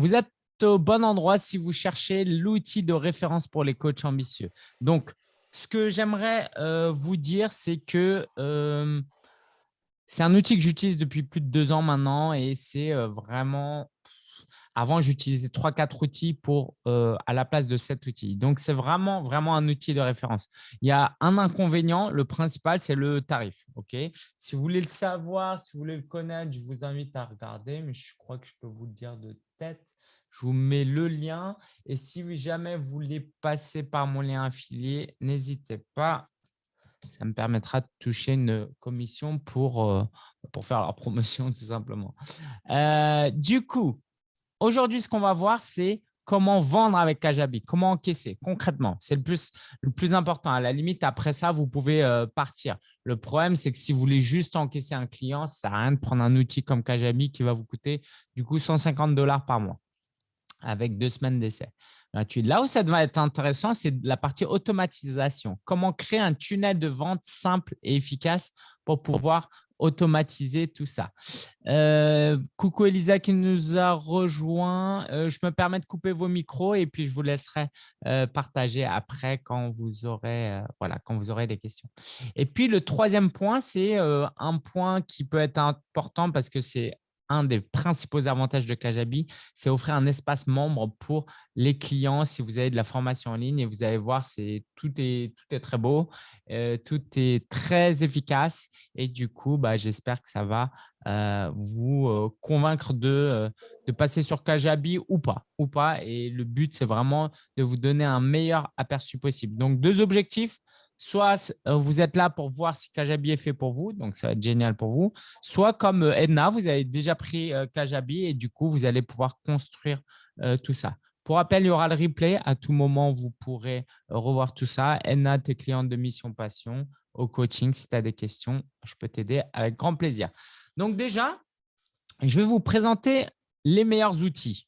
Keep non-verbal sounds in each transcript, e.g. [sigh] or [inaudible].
vous êtes au bon endroit si vous cherchez l'outil de référence pour les coachs ambitieux. Donc, ce que j'aimerais euh, vous dire, c'est que euh, c'est un outil que j'utilise depuis plus de deux ans maintenant et c'est euh, vraiment… Avant, j'utilisais trois, quatre outils pour, à la place de cet outil. Donc, c'est vraiment, vraiment un outil de référence. Il y a un inconvénient. Le principal, c'est le tarif. Ok? Si vous voulez le savoir, si vous voulez le connaître, je vous invite à regarder, mais je crois que je peux vous le dire de tête. Je vous mets le lien. Et si jamais vous voulez passer par mon lien affilié, n'hésitez pas. Ça me permettra de toucher une commission pour, euh, faire la [laughs] promotion, tout simplement. Euh, du coup, aujourd'hui, ce qu'on va voir, c'est comment vendre avec Kajabi, comment encaisser concrètement. C'est le plus, important. À la limite, après ça, vous pouvez euh, partir. Le problème, c'est que si vous voulez juste encaisser un client, ça sert rien de prendre un outil comme Kajabi qui va vous coûter du coup 150 dollars par mois avec deux semaines d'essai Là où ça va être intéressant, c'est la partie automatisation. Comment créer un tunnel de vente simple et efficace pour pouvoir automatiser tout ça. Euh, coucou Elisa qui nous a rejoint. Euh, je me permets de couper vos micros et puis je vous laisserai euh, partager après quand vous, aurez, voilà, quand vous aurez des questions. Et puis, le troisième point, c'est un point qui peut être important parce que c'est un des principaux avantages de Kajabi, c'est offrir un espace membre pour les clients si vous avez de la formation en ligne et vous allez voir, tout, est, tout est très beau, euh, tout est très efficace et du coup, bah, j'espère que ça va euh, vous euh, convaincre de, de passer sur Kajabi ou pas, ou pas. Et le but, c'est vraiment de vous donner un meilleur aperçu possible. Donc, deux objectifs soit euh, vous êtes là pour voir si Kajabi est fait pour vous, donc ça va être génial pour vous, soit comme euh, Edna, vous avez déjà pris euh, Kajabi et du coup, vous allez pouvoir construire tout ça. Pour rappel, il y aura le replay. À tout moment, vous pourrez revoir tout ça. Edna, tes clients de Mission Passion, au coaching, si tu as des questions, je peux t'aider avec grand plaisir. Donc déjà, je vais vous présenter les meilleurs outils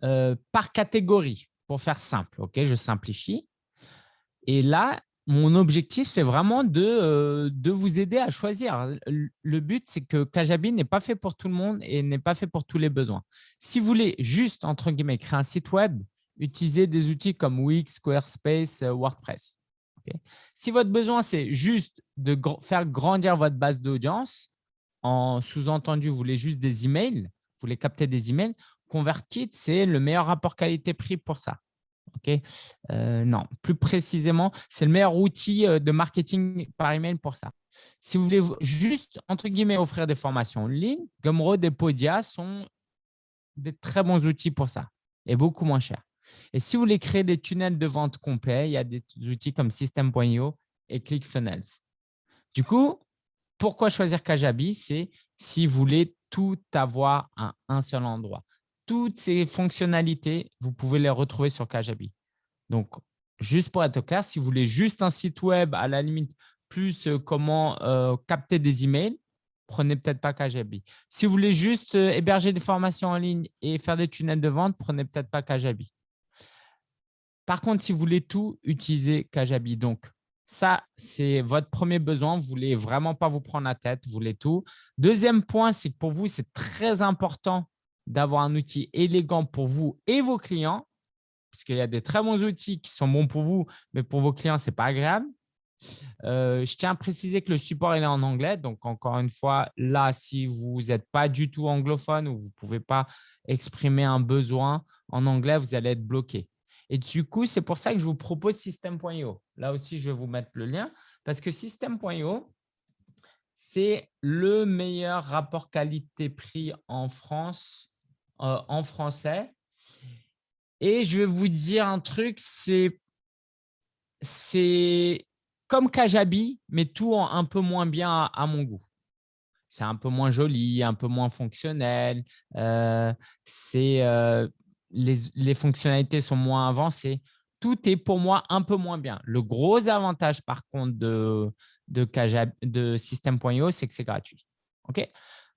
par catégorie pour faire simple. Ok, Je simplifie. Et là, mon objectif, c'est vraiment de, euh, vous aider à choisir. Le but, c'est que Kajabi n'est pas fait pour tout le monde et n'est pas fait pour tous les besoins. Si vous voulez juste, entre guillemets, créer un site web, utilisez des outils comme Wix, Squarespace, euh, WordPress. si votre besoin, c'est juste de faire grandir votre base d'audience, en sous-entendu, vous voulez juste des emails, vous voulez capter des emails, ConvertKit, c'est le meilleur rapport qualité-prix pour ça. Ok, euh, non, plus précisément, c'est le meilleur outil euh, de marketing par email pour ça. Si vous voulez juste, entre guillemets, offrir des formations en ligne, Gumroad et Podia sont des très bons outils pour ça et beaucoup moins chers. Et si vous voulez créer des tunnels de vente complets, il y a des outils comme System.io et ClickFunnels. Du coup, pourquoi choisir Kajabi? C'est si vous voulez tout avoir à un seul endroit toutes ces fonctionnalités, vous pouvez les retrouver sur Kajabi. Donc, juste pour être clair, si vous voulez juste un site web, à la limite, plus euh, comment euh, capter des emails, prenez peut-être pas Kajabi. Si vous voulez juste euh, héberger des formations en ligne et faire des tunnels de vente, prenez peut-être pas Kajabi. Par contre, si vous voulez tout, utilisez Kajabi. Donc, ça, c'est votre premier besoin. Vous ne voulez vraiment pas vous prendre la tête, vous voulez tout. Deuxième point, c'est que pour vous, c'est très important d'avoir un outil élégant pour vous et vos clients, parce qu'il y a des très bons outils qui sont bons pour vous, mais pour vos clients, ce n'est pas agréable. Euh, je tiens à préciser que le support est en anglais. Donc, encore une fois, là, si vous n'êtes pas du tout anglophone ou vous ne pouvez pas exprimer un besoin en anglais, vous allez être bloqué. Et du coup, c'est pour ça que je vous propose System.io. Là aussi, je vais vous mettre le lien parce que System.io, c'est le meilleur rapport qualité-prix en France euh, en français. Et je vais vous dire un truc, c'est comme Kajabi, mais tout un peu moins bien à, mon goût. C'est un peu moins joli, un peu moins fonctionnel. Euh, euh, les, les, fonctionnalités sont moins avancées. Tout est pour moi un peu moins bien. Le gros avantage, par contre, de, de, de System.io, c'est que c'est gratuit. OK?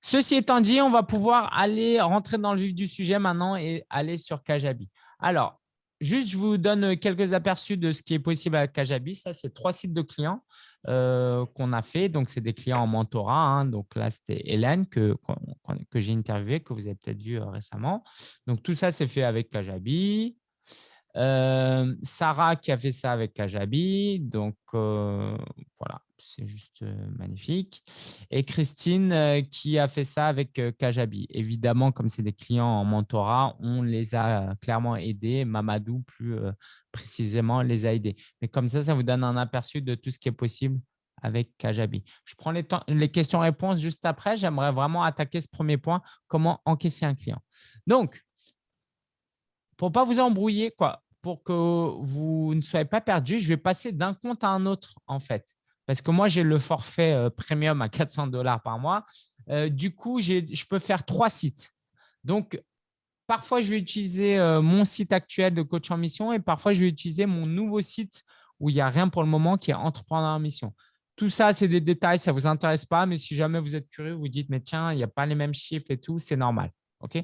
Ceci étant dit, on va pouvoir aller rentrer dans le vif du sujet maintenant et aller sur Kajabi. Alors, juste, je vous donne quelques aperçus de ce qui est possible avec Kajabi. Ça, c'est trois sites de clients euh, qu'on a fait. Donc, c'est des clients en mentorat. Hein. Donc là, c'était Hélène que, j'ai interviewé, que vous avez peut-être vu euh, récemment. Donc, tout ça, c'est fait avec Kajabi. Euh, Sarah qui a fait ça avec Kajabi. Donc, voilà, c'est juste magnifique. Et Christine qui a fait ça avec Kajabi. Évidemment, comme c'est des clients en mentorat, on les a clairement aidés. Mamadou, plus précisément, les a aidés. Mais comme ça, ça vous donne un aperçu de tout ce qui est possible avec Kajabi. Je prends les, questions-réponses juste après. J'aimerais vraiment attaquer ce premier point, comment encaisser un client. Donc, pour ne pas vous embrouiller, quoi, pour que vous ne soyez pas perdu, je vais passer d'un compte à un autre, en fait. Parce que moi, j'ai le forfait euh, premium à 400 dollars par mois. Euh, du coup, je peux faire trois sites. Donc, parfois, je vais utiliser euh, mon site actuel de coach en mission et parfois, je vais utiliser mon nouveau site où il n'y a rien pour le moment qui est entrepreneur en mission. Tout ça, c'est des détails, ça ne vous intéresse pas, mais si jamais vous êtes curieux, vous dites, mais tiens, il n'y a pas les mêmes chiffres et tout, c'est normal. OK,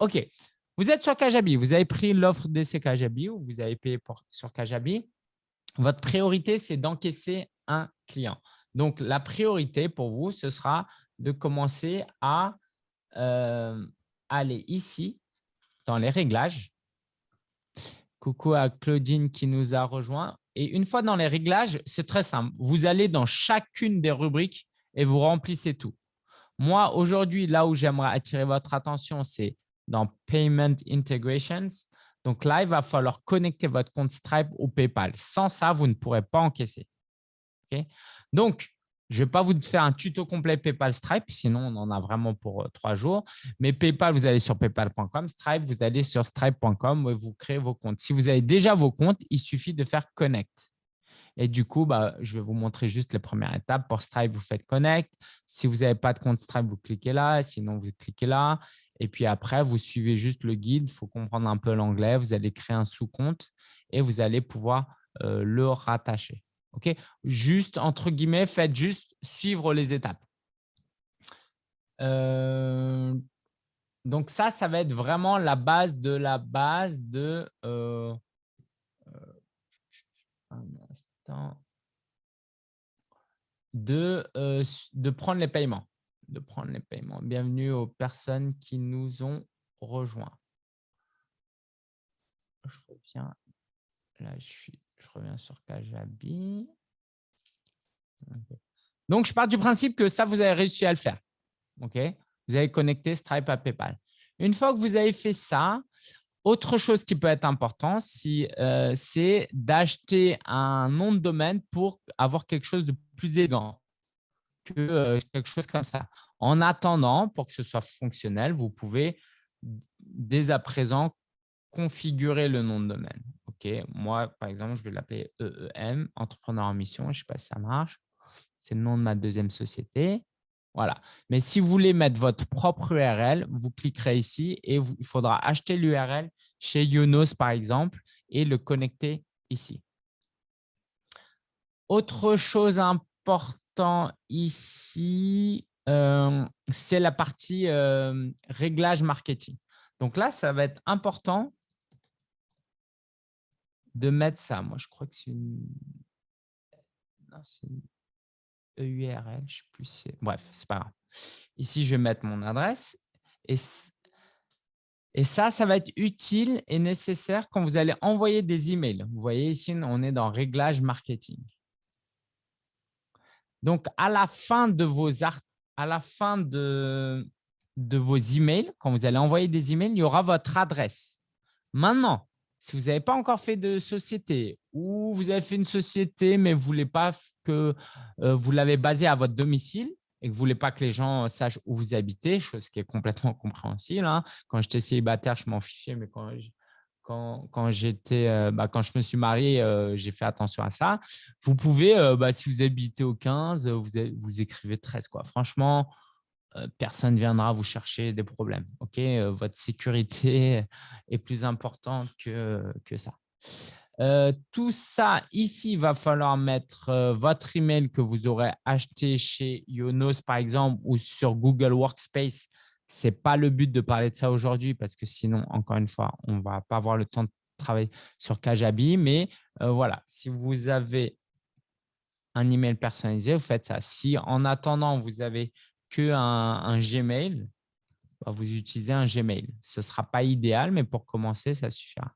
OK. Vous êtes sur Kajabi, vous avez pris l'offre d'essai Kajabi ou vous avez payé sur Kajabi? Votre priorité, c'est d'encaisser un client. Donc, la priorité pour vous, ce sera de commencer à euh, aller ici, dans les réglages. Coucou à Claudine qui nous a rejoint. Et une fois dans les réglages, c'est très simple. Vous allez dans chacune des rubriques et vous remplissez tout. Moi, aujourd'hui, là où j'aimerais attirer votre attention, c'est dans Payment Integrations. Donc là, il va falloir connecter votre compte Stripe au PayPal. Sans ça, vous ne pourrez pas encaisser. Donc, je ne vais pas vous faire un tuto complet PayPal Stripe, sinon on en a vraiment pour euh, trois jours. Mais PayPal, vous allez sur paypal.com. Stripe, vous allez sur stripe.com et vous créez vos comptes. Si vous avez déjà vos comptes, il suffit de faire Connect. Et du coup, bah, je vais vous montrer juste les premières étapes. Pour Stripe, vous faites Connect. Si vous n'avez pas de compte Stripe, vous cliquez là. Sinon, vous cliquez là. Et puis après, vous suivez juste le guide. Il faut comprendre un peu l'anglais. Vous allez créer un sous-compte et vous allez pouvoir euh, le rattacher. OK? Juste, entre guillemets, faites juste suivre les étapes. Euh, donc ça, ça va être vraiment la base de la base de… Euh, de, de prendre les paiements. De prendre les paiements. Bienvenue aux personnes qui nous ont rejoints. Je reviens. Là, je, suis, je reviens sur Kajabi. Donc, je pars du principe que ça, vous avez réussi à le faire. OK Vous avez connecté Stripe à PayPal. Une fois que vous avez fait ça, autre chose qui peut être important, euh, c'est d'acheter un nom de domaine pour avoir quelque chose de plus élégant euh, quelque chose comme ça. En attendant, pour que ce soit fonctionnel, vous pouvez dès à présent configurer le nom de domaine. Moi, par exemple, je vais l'appeler EEM, entrepreneur en mission. Je ne sais pas si ça marche. C'est le nom de ma deuxième société. Voilà. Mais si vous voulez mettre votre propre URL, vous cliquerez ici et il faudra acheter l'URL chez Yonos, par exemple, et le connecter ici. Autre chose importante ici, euh, c'est la partie euh, réglage marketing. Donc là, ça va être important de mettre ça. Moi, je crois que c'est une... une... URL, je sais plus. Bref, c'est pas grave. Ici, je vais mettre mon adresse. Et, et ça, ça va être utile et nécessaire quand vous allez envoyer des emails. Vous voyez ici, on est dans réglage marketing. Donc, à la fin de vos à la fin de, de vos emails, quand vous allez envoyer des emails, il y aura votre adresse. Maintenant, si vous n'avez pas encore fait de société ou vous avez fait une société, mais vous voulez pas que euh, vous l'avez basée à votre domicile et que vous ne voulez pas que les gens sachent où vous habitez, chose qui est complètement [laughs] compréhensible. Hein. Quand j'étais célibataire, je m'en fichais, mais quand quand, quand, euh, bah, quand je me suis marié, euh, j'ai fait attention à ça. Vous pouvez, bah, si vous habitez au 15, vous, écrivez 13. Quoi. Franchement, euh, personne ne viendra vous chercher des problèmes. Ok, euh, Votre sécurité [laughs] est plus importante que, que ça. Euh, tout ça, ici, il va falloir mettre votre email que vous aurez acheté chez Yonos, par exemple, ou sur Google Workspace. Ce n'est pas le but de parler de ça aujourd'hui parce que sinon, encore une fois, on ne va pas avoir le temps travaille sur Kajabi, mais voilà, si vous avez un email personnalisé, vous faites ça. Si en attendant, vous avez que un, Gmail, bah, vous utilisez un Gmail. Ce ne sera pas idéal, mais pour commencer, ça suffira.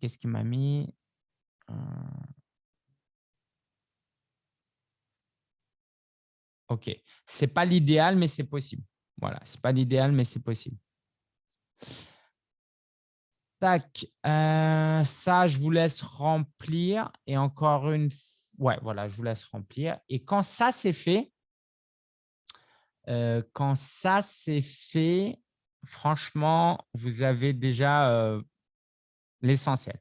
Qu'est-ce qu'il m'a mis? Euh. OK. Ce n'est pas l'idéal, mais c'est possible. Voilà, ce n'est pas l'idéal, mais c'est possible. Tac, euh, ça, je vous laisse remplir. Et encore une Ouais, voilà, je vous laisse remplir. Et quand ça, c'est fait, euh, quand ça, c'est fait, franchement, vous avez déjà euh, l'essentiel.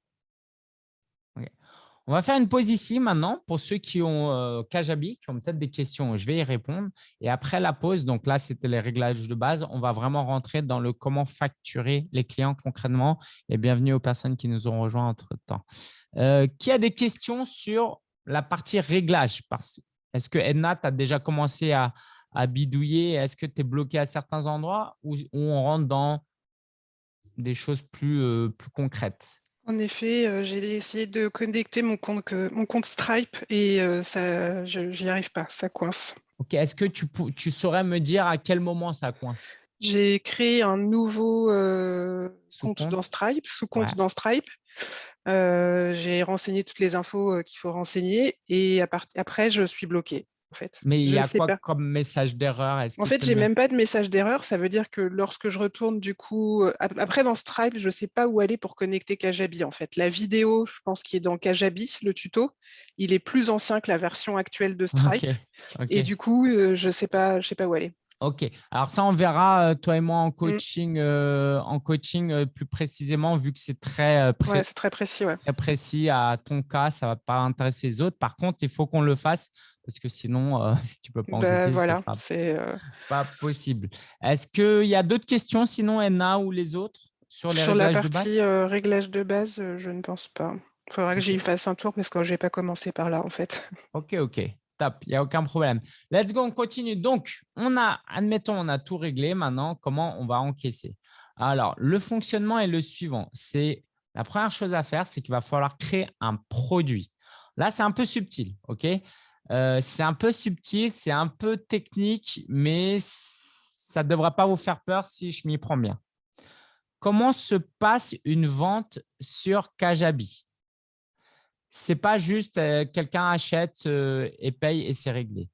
On va faire une pause ici maintenant pour ceux qui ont euh, Kajabi, qui ont peut-être des questions. Je vais y répondre. Et après la pause, donc là, c'était les réglages de base. On va vraiment rentrer dans le comment facturer les clients concrètement. Et bienvenue aux personnes qui nous ont rejoints entre-temps. Euh, qui a des questions sur la partie réglage? Est-ce que Edna, tu as déjà commencé à, bidouiller? Est-ce que tu es bloqué à certains endroits? Ou, on rentre dans des choses plus, euh, plus concrètes? En effet, euh, j'ai essayé de connecter mon compte, mon compte Stripe et euh, ça, je n'y arrive pas, ça coince. Ok, est-ce que tu, tu, saurais me dire à quel moment ça coince? J'ai créé un nouveau euh, compte, dans Stripe, sous-compte dans Stripe. j'ai renseigné toutes les infos qu'il faut renseigner et après, je suis bloquée. Mais il y a quoi comme message d'erreur? En fait, j'ai même pas de message d'erreur. Ça veut dire que lorsque je retourne, du coup, euh, après dans Stripe, je ne sais pas où aller pour connecter Kajabi. En fait, la vidéo, je pense, qui est dans Kajabi, le tuto, il est plus ancien que la version actuelle de [laughs] Stripe. Et du coup, euh, je ne sais, pas, je sais pas où aller. Ok, alors ça on verra euh, toi et moi en mmh. coaching, en coaching plus précisément vu que c'est très, très précis, très précis à ton cas, ça ne va pas intéresser les autres. Par contre, il faut qu'on le fasse parce que sinon, euh, [laughs] si tu peux pas ben, voilà, c'est euh pas possible. Est-ce qu'il y a d'autres questions sinon, Enna ou les autres sur les sur la partie euh, réglage de base, je ne pense pas. Il faudra que j'y fasse un tour parce que je n'ai pas commencé par là en fait. [laughs] Ok, ok. Top, il n'y a aucun problème. Let's go, on continue. Donc, on a, admettons, on a tout réglé. Maintenant, comment on va encaisser? Alors, le fonctionnement est le suivant. C'est la première chose à faire, c'est qu'il va falloir créer un produit. Là, c'est un peu subtil, ok? Euh, c'est un peu subtil, c'est un peu technique, mais ça ne devrait pas vous faire peur si je m'y prends bien. Comment se passe une vente sur Kajabi? Ce n'est pas juste euh, quelqu'un achète euh, et paye et c'est réglé.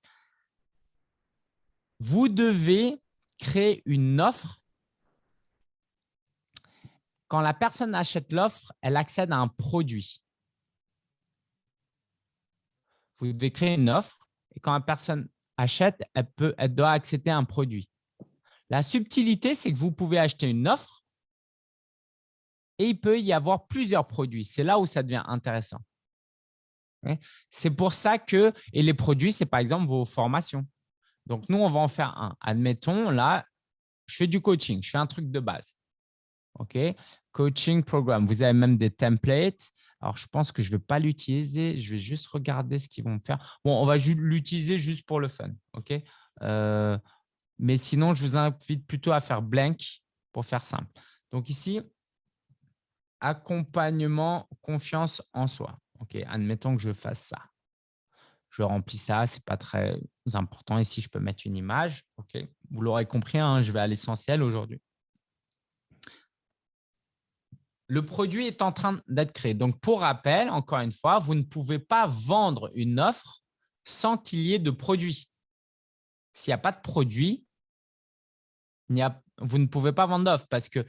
Vous devez créer une offre. Quand la personne achète l'offre, elle accède à un produit vous devez créer une offre et quand la personne achète, elle, peut, elle doit accéder à un produit. La subtilité, c'est que vous pouvez acheter une offre et il peut y avoir plusieurs produits. C'est là où ça devient intéressant. C'est pour ça que, et les produits, c'est par exemple vos formations. Donc, nous, on va en faire un. Admettons, là, je fais du coaching, je fais un truc de base. OK? Coaching programme. Vous avez même des templates. Alors, je pense que je ne vais pas l'utiliser. Je vais juste regarder ce qu'ils vont faire. Bon, on va l'utiliser juste pour le fun. OK? Euh, mais sinon, je vous invite plutôt à faire blank pour faire simple. Donc ici, accompagnement, confiance en soi. OK, admettons que je fasse ça. Je remplis ça, ce n'est pas très important. Ici, je peux mettre une image. OK, vous l'aurez compris, hein, je vais à l'essentiel aujourd'hui le produit est en train d'être créé. Donc, pour rappel, encore une fois, vous ne pouvez pas vendre une offre sans qu'il y ait de produit. S'il n'y a pas de produit, vous ne pouvez pas vendre d'offre parce que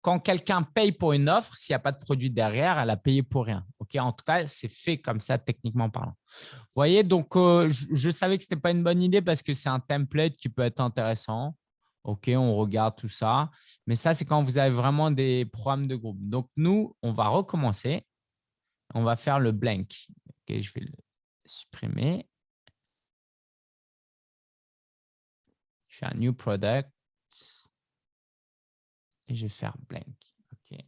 quand quelqu'un paye pour une offre, s'il n'y a pas de produit derrière, elle a payé pour rien. en tout cas, c'est fait comme ça techniquement parlant. Vous voyez, donc euh, je, savais que ce n'était pas une bonne idée parce que c'est un template qui peut être intéressant. OK, on regarde tout ça. Mais ça, c'est quand vous avez vraiment des programmes de groupe. Donc, nous, on va recommencer. On va faire le blank. OK, je vais le supprimer. Je fais un new product. Et je vais faire blank. OK.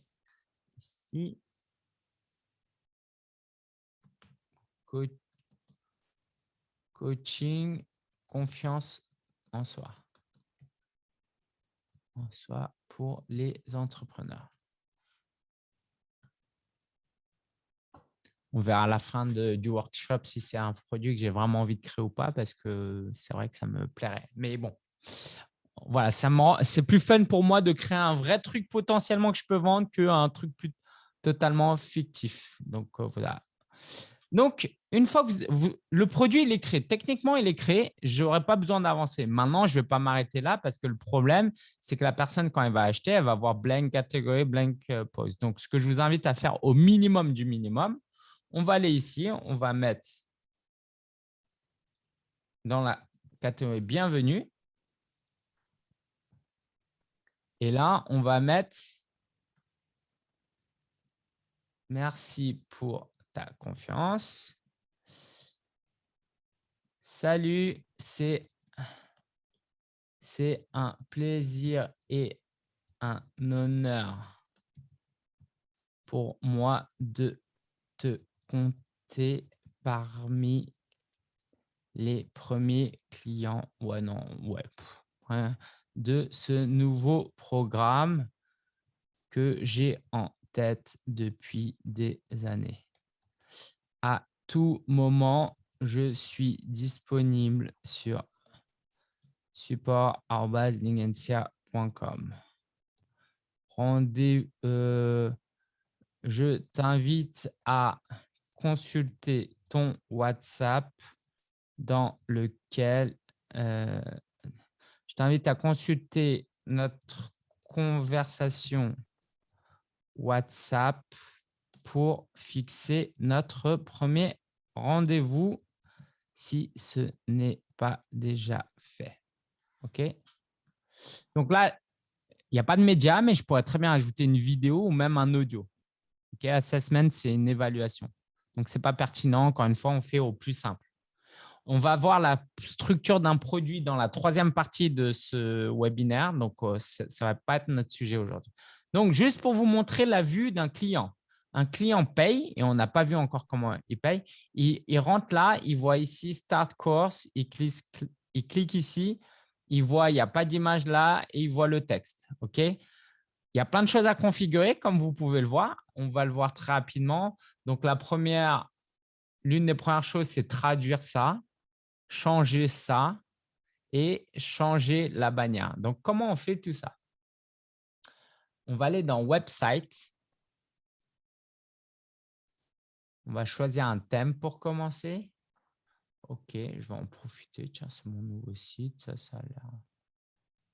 Ici. Coaching, confiance en soi. Soit pour les entrepreneurs. On verra à la fin du workshop si c'est un produit que j'ai vraiment envie de créer ou pas, parce que c'est vrai que ça me plairait. Mais bon, voilà, c'est plus fun pour moi de créer un vrai truc potentiellement que je peux vendre qu'un truc plus totalement fictif. Donc, euh, voilà. Donc, une fois que le produit il est créé, techniquement, il est créé, je n'aurai pas besoin d'avancer. Maintenant, je ne vais pas m'arrêter là parce que le problème, c'est que la personne, quand elle va acheter, elle va voir blank catégorie, blank euh, post. Donc, ce que je vous invite à faire au minimum du minimum, on va aller ici, on va mettre dans la catégorie bienvenue. Et là, on va mettre merci pour confiance. Salut, c'est un plaisir et un honneur pour moi de te compter parmi les premiers clients ouais, non, ouais, de ce nouveau programme que j'ai en tête depuis des années. À tout moment, je suis disponible sur support.lingencia.com. Rendez euh, je t'invite à consulter ton WhatsApp dans lequel euh, je t'invite à consulter notre conversation WhatsApp pour fixer notre premier rendez-vous si ce n'est pas déjà fait. OK? Donc là, il n'y a pas de média, mais je pourrais très bien ajouter une vidéo ou même un audio. OK? Assessment, c'est une évaluation. Donc, ce n'est pas pertinent. Encore une fois, on fait au plus simple. On va voir la structure d'un produit dans la troisième partie de ce webinaire. Donc, euh, ça ne va pas être notre sujet aujourd'hui. Donc, juste pour vous montrer la vue d'un client. Un client paye, et on n'a pas vu encore comment il paye. Il, rentre là, il voit ici « Start Course », il clique, ici, il voit il n'y a pas d'image là et il voit le texte. OK? Il y a plein de choses à configurer, comme vous pouvez le voir. On va le voir très rapidement. Donc, la première, l'une des premières choses, c'est traduire ça changer ça et changer la bannière. Donc, comment on fait tout ça? On va aller dans Website. On va choisir un thème pour commencer. OK, je vais en profiter. Tiens, c'est mon nouveau site. Ça, ça a l'air…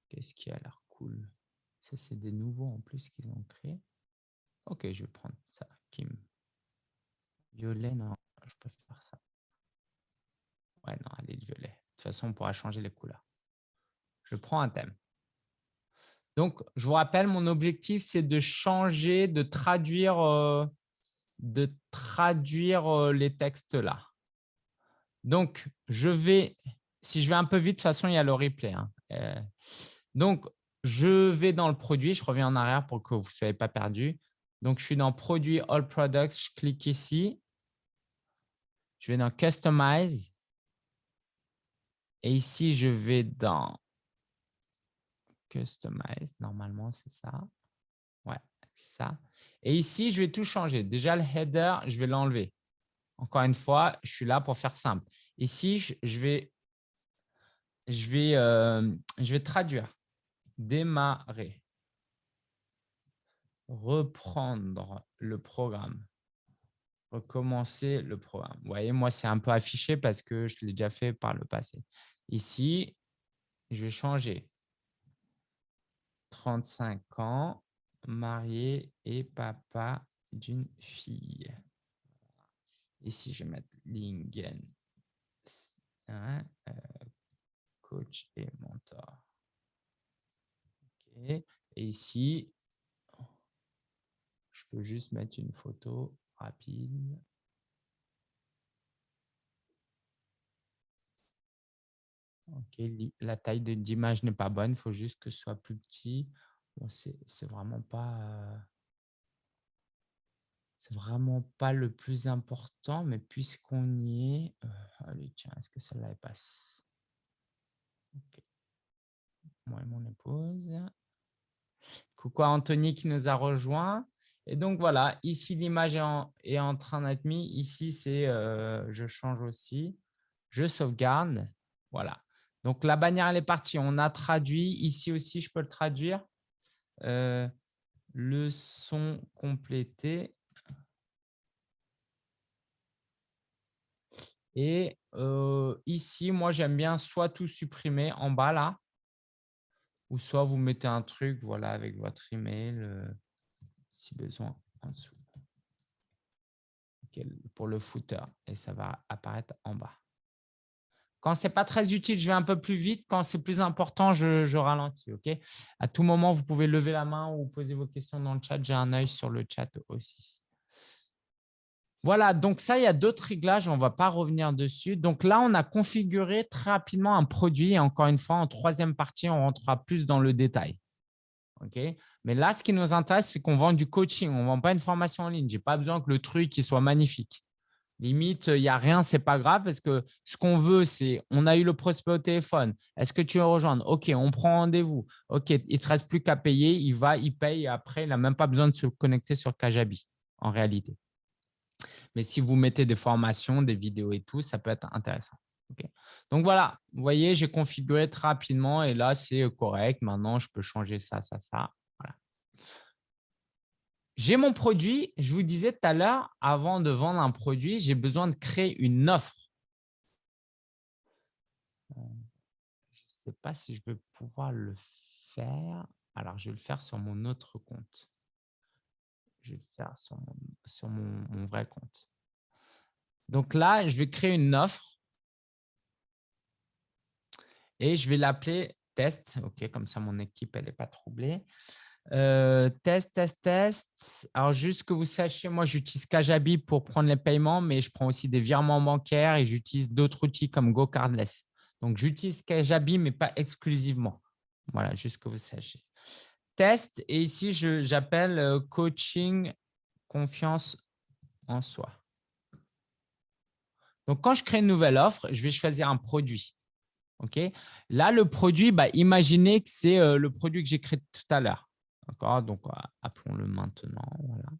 Qu'est-ce qui a l'air cool? Ça, c'est des nouveaux en plus qu'ils ont créé. OK, je vais prendre ça. Kim. Violet, non, je préfère ça. Ouais, non, elle est violet. De toute façon, on pourra changer les couleurs. Je prends un thème. Donc, je vous rappelle, mon objectif, c'est de changer, de traduire, euh, de traduire euh, les textes là. Donc, je vais, si je vais un peu vite, de toute façon, il y a le replay. Hein. Euh, donc, je vais dans le produit. Je reviens en arrière pour que vous ne soyez pas perdu. Donc, je suis dans Produit All Products. Je clique ici. Je vais dans Customize. Et ici, je vais dans Customize. Normalement, c'est ça. Ouais, c'est ça. Et ici, je vais tout changer. Déjà, le header, je vais l'enlever. Encore une fois, je suis là pour faire simple. Ici, euh, je vais traduire. Démarrer. Reprendre le programme. Recommencer le programme. Vous voyez, moi, c'est un peu affiché parce que je l'ai déjà fait par le passé. Ici, je vais changer. 35 ans, marié et papa d'une fille. Ici, je vais mettre Lingen, euh, coach et mentor. Et ici, je peux juste mettre une photo rapide. Ok, la taille d'image n'est pas bonne, il faut juste que ce soit plus petit. Bon, c'est vraiment pas… C'est vraiment pas le plus important, mais puisqu'on y est… Euh, allez, tiens, est-ce que celle-là passe? Ok. Moi et mon épouse. Coucou à Anthony qui nous a rejoint. Et donc, voilà, ici, l'image est, en train d'être mise. Ici, c'est euh, je change aussi. Je sauvegarde. Voilà. Donc, la bannière, elle est partie. On a traduit. Ici aussi, je peux le traduire. Euh, le son complété. Et euh, ici, moi, j'aime bien soit tout supprimer en bas là, ou soit vous mettez un truc voilà, avec votre email, euh, si besoin, en dessous. pour le footer, et ça va apparaître en bas. Quand ce n'est pas très utile, je vais un peu plus vite. Quand c'est plus important, je, ralentis. à tout moment, vous pouvez lever la main ou poser vos questions dans le chat. J'ai un œil sur le chat aussi. Voilà, donc ça, il y a d'autres réglages, on ne va pas revenir dessus. Donc là, on a configuré très rapidement un produit. Et encore une fois, en troisième partie, on rentrera plus dans le détail. Mais là, ce qui nous intéresse, c'est qu'on vend du coaching. On ne vend pas une formation en ligne. Je n'ai pas besoin que le truc soit magnifique. Limite, il n'y a rien, ce n'est pas grave parce que ce qu'on veut, c'est on a eu le prospect au téléphone. Est-ce que tu veux rejoindre? Ok, on prend rendez-vous. Ok, il ne te reste plus qu'à payer. Il va, il paye. Après, il n'a même pas besoin de se connecter sur Kajabi en réalité. Mais si vous mettez des formations, des vidéos et tout, ça peut être intéressant. Donc voilà, vous voyez, j'ai configuré très rapidement et là, c'est correct. Maintenant, je peux changer ça, ça, ça. J'ai mon produit. Je vous disais tout à l'heure, avant de vendre un produit, j'ai besoin de créer une offre. Euh, je ne sais pas si je vais pouvoir le faire. Alors, je vais le faire sur mon autre compte je vais le faire sur, mon, vrai compte. Donc là, je vais créer une offre et je vais l'appeler test. OK, comme ça, mon équipe elle n'est pas troublée. Euh, test, test, test. Alors, juste que vous sachiez, moi, j'utilise Kajabi pour prendre les paiements, mais je prends aussi des virements bancaires et j'utilise d'autres outils comme GoCardless. Donc, j'utilise Kajabi, mais pas exclusivement. Voilà, juste que vous sachiez test et ici, j'appelle euh, coaching confiance en soi. Donc, quand je crée une nouvelle offre, je vais choisir un produit. Là, le produit, bah, imaginez que c'est euh, le produit que j'ai créé tout à l'heure. Donc, appelons-le maintenant. Voilà.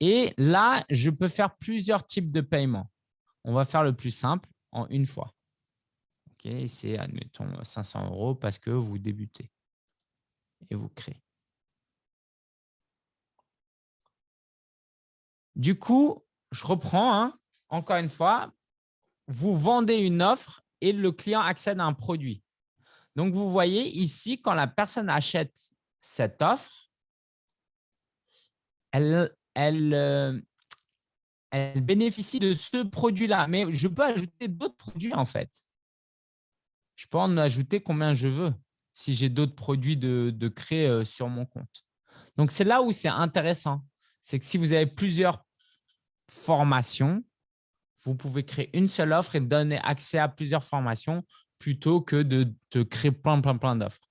Et là, je peux faire plusieurs types de paiements. On va faire le plus simple en une fois. Ok C'est, admettons, 500 euros parce que vous débutez et vous créez. Du coup, je reprends, hein, encore une fois, vous vendez une offre et le client accède à un produit. Donc, vous voyez ici, quand la personne achète cette offre, euh, elle bénéficie de ce produit-là. Mais je peux ajouter d'autres produits, en fait. Je peux en ajouter combien je veux si j'ai d'autres produits de, de créer euh, sur mon compte. Donc, c'est là où c'est intéressant. C'est que si vous avez plusieurs formations, vous pouvez créer une seule offre et donner accès à plusieurs formations plutôt que de, de créer plein, plein, plein d'offres.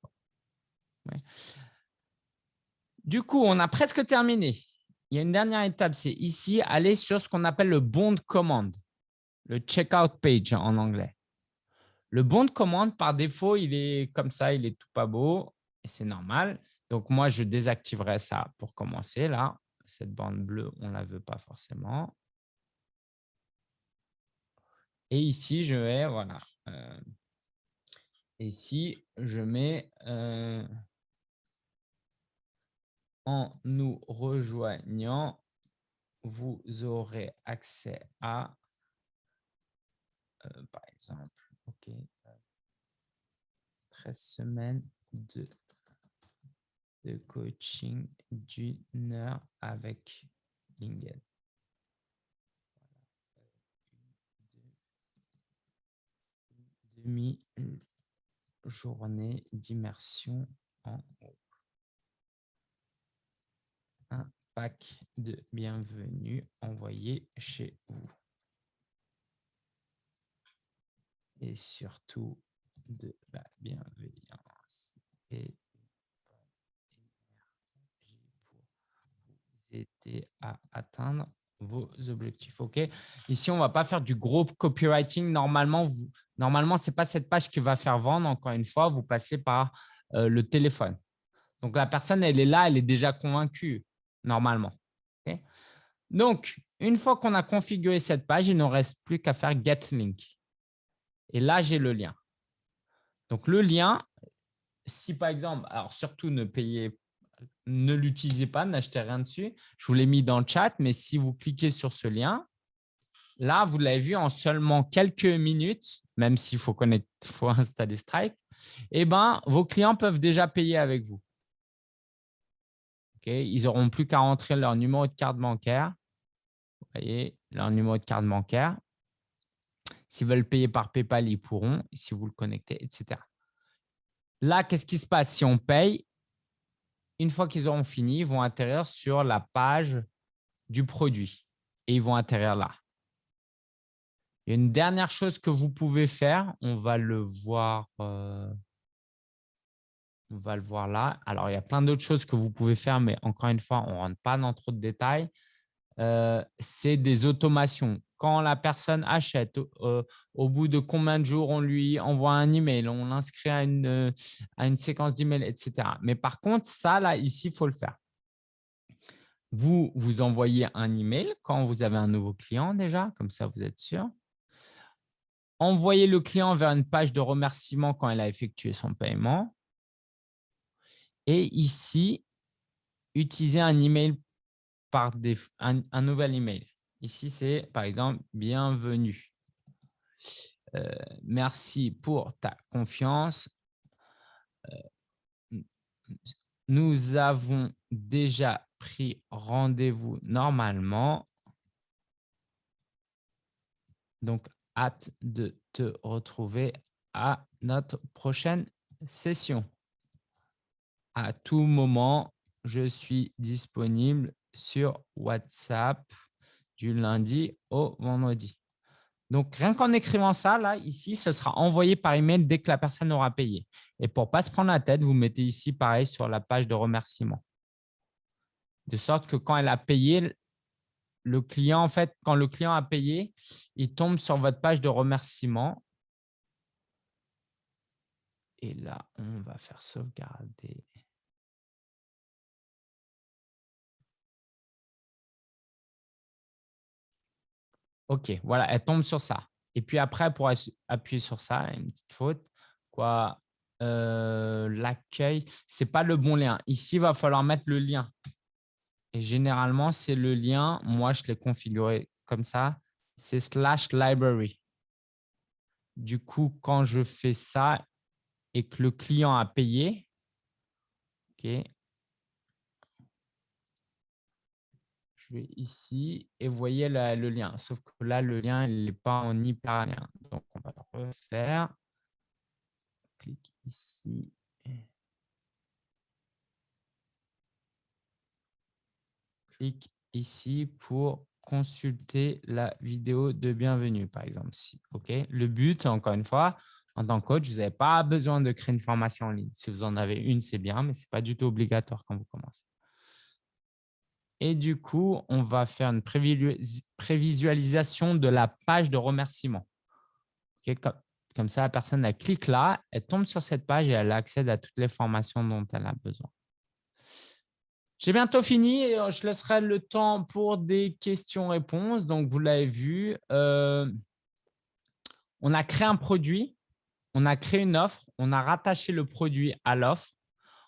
Du coup, on a presque terminé. Il y a une dernière étape, c'est ici, aller sur ce qu'on appelle le bon de commande, le checkout page en anglais. Le bon de commande, par défaut, il est comme ça, il est tout pas beau et c'est normal. Donc, moi, je désactiverai ça pour commencer. Là, cette bande bleue, on ne la veut pas forcément. Et ici, je vais, voilà. Euh, ici, je mets euh, en nous rejoignant, vous aurez accès à, euh, par exemple, OK. 13 semaines de, de coaching d'une heure avec Lingen. demi-journée d'immersion en haut. Un pack de bienvenue envoyé chez vous. et surtout de la bienveillance et pour vous aider à atteindre vos objectifs. OK? Ici, on ne va pas faire du gros copywriting. Normalement, vous, normalement ce n'est pas cette page qui va faire vendre. Encore une fois, vous passez par euh, le téléphone. Donc, la personne, elle est là, elle est déjà convaincue, normalement. Donc, une fois qu'on a configuré cette page, il ne reste plus qu'à faire Get Link. Et là, j'ai le lien. Donc, le lien, si par exemple, alors surtout ne payez, ne l'utilisez pas, n'achetez rien dessus. Je vous l'ai mis dans le chat, mais si vous cliquez sur ce lien, là, vous l'avez vu en seulement quelques minutes, même s'il faut, [laughs] faut installer Stripe, eh ben, vos clients peuvent déjà payer avec vous. Ils n'auront plus qu'à rentrer leur numéro de carte bancaire. Vous voyez, leur numéro de carte bancaire. S'ils veulent payer par PayPal, ils pourront, si vous le connectez, etc. Là, qu'est-ce qui se passe si on paye? Une fois qu'ils auront fini, ils vont atterrir sur la page du produit et ils vont atterrir là. Il y a une dernière chose que vous pouvez faire, on va le voir, euh, on va le voir là. Alors, il y a plein d'autres choses que vous pouvez faire, mais encore une fois, on ne rentre pas dans trop de détails. Euh, c'est des automations. Quand la personne achète, euh, au bout de combien de jours on lui envoie un email, on l'inscrit à une, à une séquence d'email, etc. Mais par contre, ça, là, ici, il faut le faire. Vous, vous envoyez un email quand vous avez un nouveau client déjà, comme ça, vous êtes sûr. Envoyez le client vers une page de remerciement quand il a effectué son paiement. Et ici, utilisez un email par un, nouvel email. Ici, c'est par exemple « Bienvenue euh, Merci pour ta confiance. Euh, nous avons déjà pris rendez-vous normalement. Donc, hâte de te retrouver à notre prochaine session à tout moment, je suis disponible sur WhatsApp du lundi au vendredi. Donc, rien qu'en écrivant ça, là, ici, ce sera envoyé par email dès que la personne aura payé. Et pour ne pas se prendre la tête, vous mettez ici, pareil, sur la page de remerciement. De sorte que quand elle a payé, le client, en fait, quand le client a payé, il tombe sur votre page de remerciement. Et là, on va faire sauvegarder. OK, voilà, elle tombe sur ça. Et puis après, pour appuyer sur ça, une petite faute, quoi, euh, l'accueil, ce n'est pas le bon lien. Ici, il va falloir mettre le lien. Et généralement, c'est le lien, moi, je l'ai configuré comme ça, c'est slash library. Du coup, quand je fais ça et que le client a payé, OK, je vais ici et vous voyez le lien. Sauf que là, le lien, il n'est pas en hyperlien. Donc, on va le refaire. Clique ici. Clique ici pour consulter la vidéo de bienvenue, par exemple. OK? Le but, encore une fois, en tant que coach, vous n'avez pas besoin de créer une formation en ligne. Si vous en avez une, c'est bien, mais ce n'est pas du tout obligatoire quand vous commencez. Et du coup, on va faire une prévisualisation de la page de remerciement. comme, ça, la personne elle clique là, elle tombe sur cette page et elle accède à toutes les formations dont elle a besoin. J'ai bientôt fini et euh, je laisserai le temps pour des questions-réponses. Donc, vous l'avez vu, euh, on a créé un produit, on a créé une offre, on a rattaché le produit à l'offre,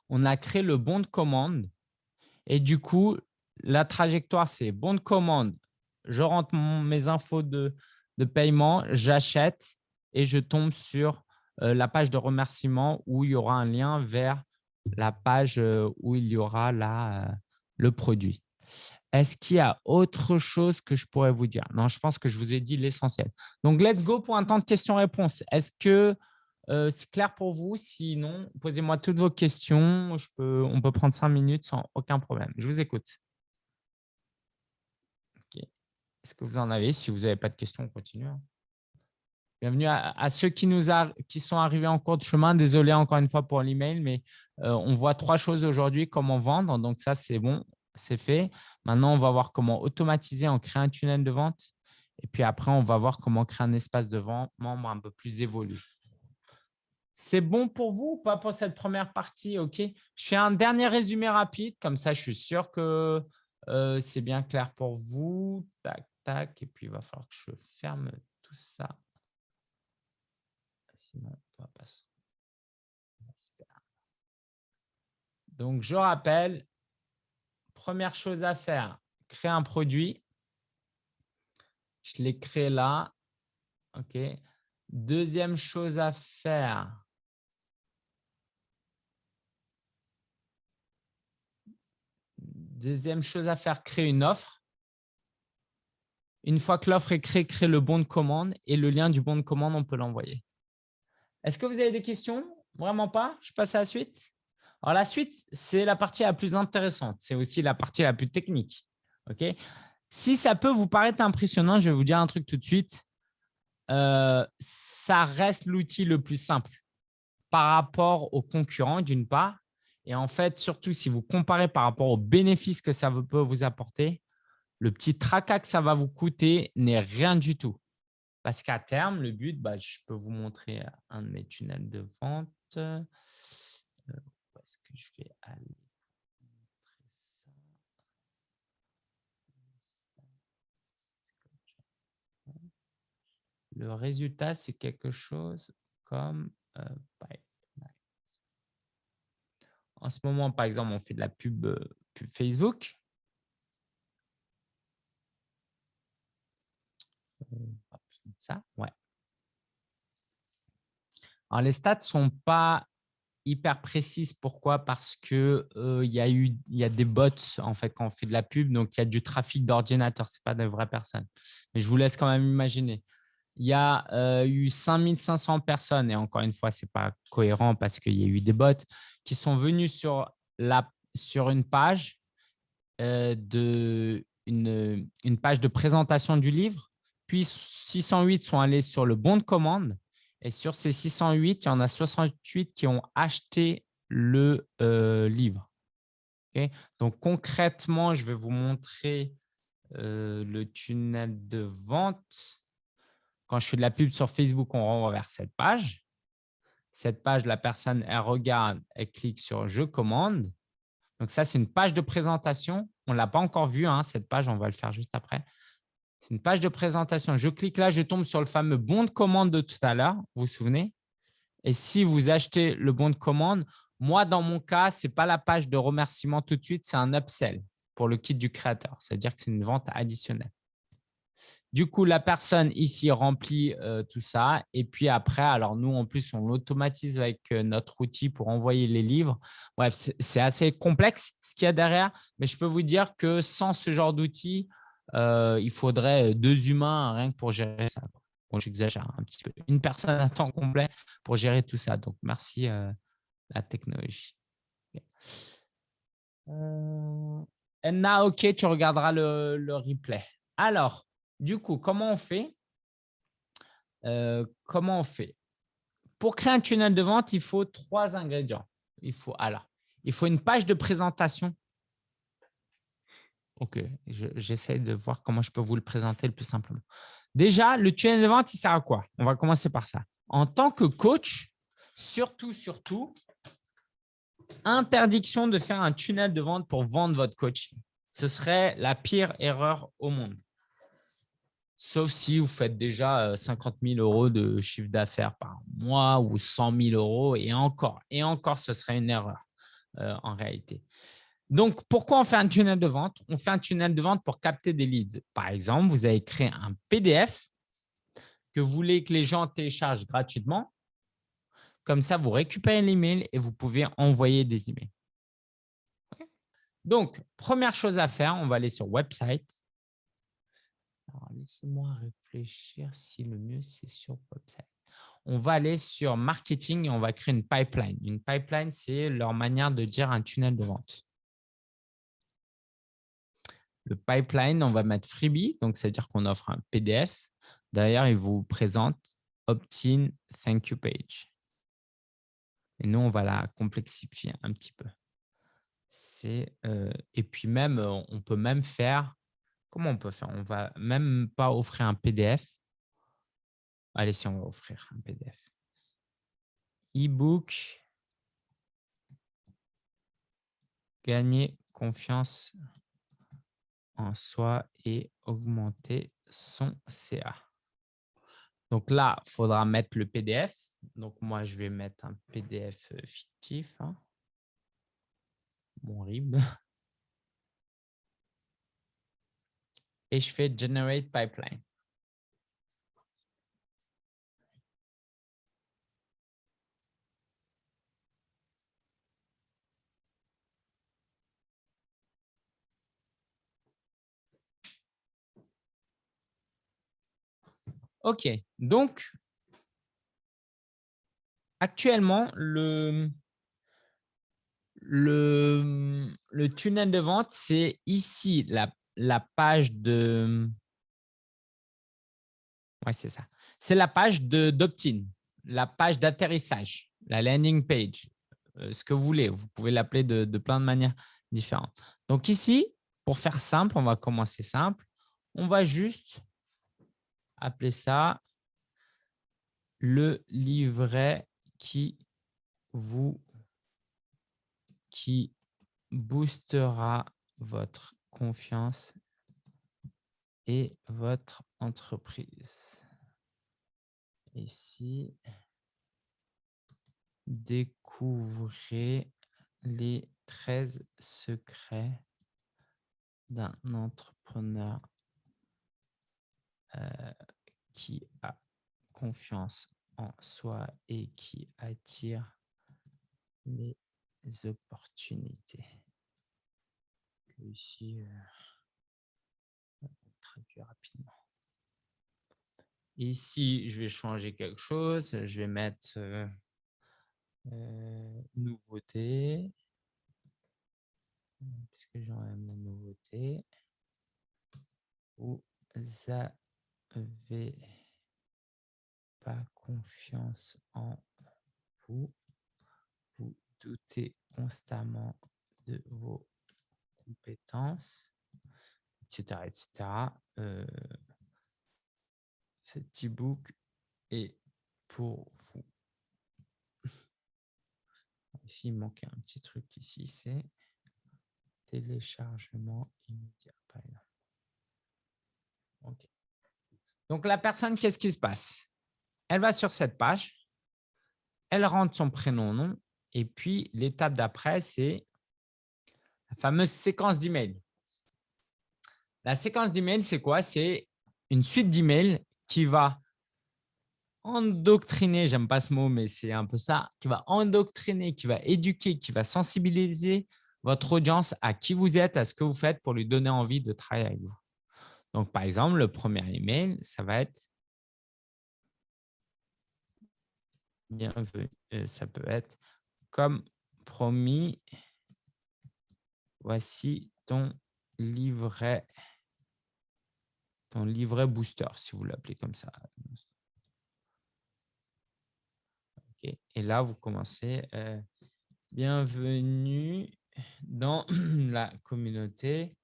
on a créé le bon de commande et du coup, la trajectoire, c'est bon de commande, je rentre mes infos de, paiement, j'achète et je tombe sur euh, la page de remerciement où il y aura un lien vers la page euh, où il y aura là, euh, le produit. Est-ce qu'il y a autre chose que je pourrais vous dire? Non, je pense que je vous ai dit l'essentiel. Donc, let's go pour un temps de questions-réponses. Est-ce que c'est clair pour vous? Sinon, posez-moi toutes vos questions. On peut prendre cinq minutes sans aucun problème. Je vous écoute. Est-ce que vous en avez Si vous n'avez pas de questions, on continue. Hein. Bienvenue à, ceux qui, nous qui sont arrivés en cours de chemin. Désolé encore une fois pour l'email, mais euh, on voit trois choses aujourd'hui, comment vendre. Donc ça, c'est bon, c'est fait. Maintenant, on va voir comment automatiser en créant un tunnel de vente. Et puis après, on va voir comment créer un espace de vente membre un peu plus évolué. C'est bon pour vous ou pas pour cette première partie? Ok. Je fais un dernier résumé rapide, comme ça, je suis sûr que euh, c'est bien clair pour vous. Tac, Et puis, il va falloir que je ferme tout ça. Sinon, on va pas Donc, je rappelle, première chose à faire, créer un produit. Je l'ai créé là. OK. Deuxième chose à faire, Deuxième chose à faire, créer une offre. Une fois que l'offre est créée, créer le bon de commande et le lien du bon de commande, on peut l'envoyer. Est-ce que vous avez des questions? Vraiment pas? Je passe à la suite Alors, la suite, c'est la partie la plus intéressante. C'est aussi la partie la plus technique. Ok? Si ça peut vous paraître impressionnant, je vais vous dire un truc tout de suite. Euh, ça reste l'outil le plus simple par rapport aux concurrents, d'une part, et en fait, surtout si vous comparez par rapport aux bénéfices que ça peut vous apporter, le petit tracas que ça va vous coûter n'est rien du tout. Parce qu'à terme, le but, bah, je peux vous montrer un de mes tunnels de vente. Euh, où est-ce que je vais aller? Le résultat, c'est quelque chose comme euh, en ce moment, par exemple, on fait de la pub, euh, Facebook. Ça, ouais. Alors, les stats ne sont pas hyper précises. Pourquoi? Parce qu'il euh, y, a des bots en fait, quand on fait de la pub. Donc, il y a du trafic d'ordinateur. Ce n'est pas de vraies personnes. Mais je vous laisse quand même imaginer il y a euh, eu 5500 personnes, et encore une fois, ce n'est pas cohérent parce qu'il y a eu des bots, qui sont venus sur, une page euh, de une, page de présentation du livre, puis 608 sont allés sur le bon de commande, et sur ces 608, il y en a 68 qui ont acheté le euh, livre. Donc, concrètement, je vais vous montrer le tunnel de vente. Quand je fais de la pub sur Facebook, on renvoie vers cette page. Cette page, la personne, elle regarde, elle clique sur « Je commande ». Donc, ça, c'est une page de présentation. On ne l'a pas encore vue, hein, cette page, on va le faire juste après. C'est une page de présentation. Je clique là, je tombe sur le fameux bon de commande de tout à l'heure, vous vous souvenez? Et si vous achetez le bon de commande, moi, dans mon cas, ce n'est pas la page de remerciement tout de suite, c'est un upsell pour le kit du créateur. C'est-à-dire que c'est une vente additionnelle. Du coup, la personne ici remplit euh, tout ça. Et puis après, alors nous, en plus, on l'automatise avec euh, notre outil pour envoyer les livres. Bref, c'est assez complexe ce qu'il y a derrière. Mais je peux vous dire que sans ce genre d'outil, euh, il faudrait deux humains rien que pour gérer ça. J'exagère un petit peu. Une personne à temps complet pour gérer tout ça. Donc, merci la technologie. Enna, OK, tu regarderas le, le replay. Alors, du coup, comment on fait euh, Comment on fait? Pour créer un tunnel de vente, il faut trois ingrédients. Il faut, alors, il faut une page de présentation. OK, j'essaie de voir comment je peux vous le présenter le plus simplement. Déjà, le tunnel de vente, il sert à quoi? On va commencer par ça. En tant que coach, surtout, surtout, interdiction de faire un tunnel de vente pour vendre votre coaching. Ce serait la pire erreur au monde sauf si vous faites déjà 50 euh, 000 euros de chiffre d'affaires par mois ou 100 000 euros et encore, et encore, ce serait une erreur euh, en réalité. Donc, pourquoi on fait un tunnel de vente? On fait un tunnel de vente pour capter des leads. Par exemple, vous avez créé un PDF que vous voulez que les gens téléchargent gratuitement. Comme ça, vous récupérez l'email et vous pouvez envoyer des emails. Donc, première chose à faire, on va aller sur website laissez-moi réfléchir si le mieux, c'est sur website. On va aller sur marketing et on va créer une pipeline. Une pipeline, c'est leur manière de dire un tunnel de vente. Le pipeline, on va mettre freebie, donc c'est-à-dire qu'on offre un PDF. D'ailleurs, il vous présente opt-in thank you page. Et nous, on va la complexifier un petit peu. Euh, et puis même, on peut même faire Comment on peut faire? On va même pas offrir un PDF. Allez, si on va offrir un PDF. e-book, gagner confiance en soi et augmenter son CA. Donc là, il faudra mettre le PDF. Donc moi, je vais mettre un PDF euh, fictif. Hein. Mon RIB. [laughs] Et je fais Generate Pipeline. OK. Donc, actuellement, le, tunnel de vente, c'est ici la, page de… Oui, c'est ça. C'est la page d'opt-in, la page d'atterrissage, la landing page, euh, ce que vous voulez. Vous pouvez l'appeler de, de plein de manières différentes. Donc ici, pour faire simple, on va commencer simple. On va juste appeler ça le livret qui vous qui boostera votre confiance et votre entreprise. Ici, découvrez les 13 secrets d'un entrepreneur euh, qui a confiance en soi et qui attire les opportunités. Ici, euh, rapidement. Ici, je vais changer quelque chose. Je vais mettre euh, nouveauté, puisque j'aurai la nouveauté. Vous avez pas confiance en vous, vous doutez constamment de vos compétences, etc. etc. Euh, cet e-book est pour vous. [laughs] Ici, il manquait un petit truc ici, c'est téléchargement immédiat, par exemple. Donc, la personne, qu'est-ce qui se passe? Elle va sur cette page, elle rentre son prénom, nom, et puis l'étape d'après, c'est la fameuse séquence d'email. La séquence d'email, c'est quoi? C'est une suite d'emails qui va endoctriner, j'aime pas ce mot, mais c'est un peu ça, qui va endoctriner, qui va éduquer, qui va sensibiliser votre audience à qui vous êtes, à ce que vous faites pour lui donner envie de travailler avec vous. Donc, par exemple, le premier email, ça va être bienvenue. Euh, ça peut être comme promis, voici ton livret, ton livret booster, si vous l'appelez comme ça. Et là, vous commencez. Euh, bienvenue dans [clears throat] la communauté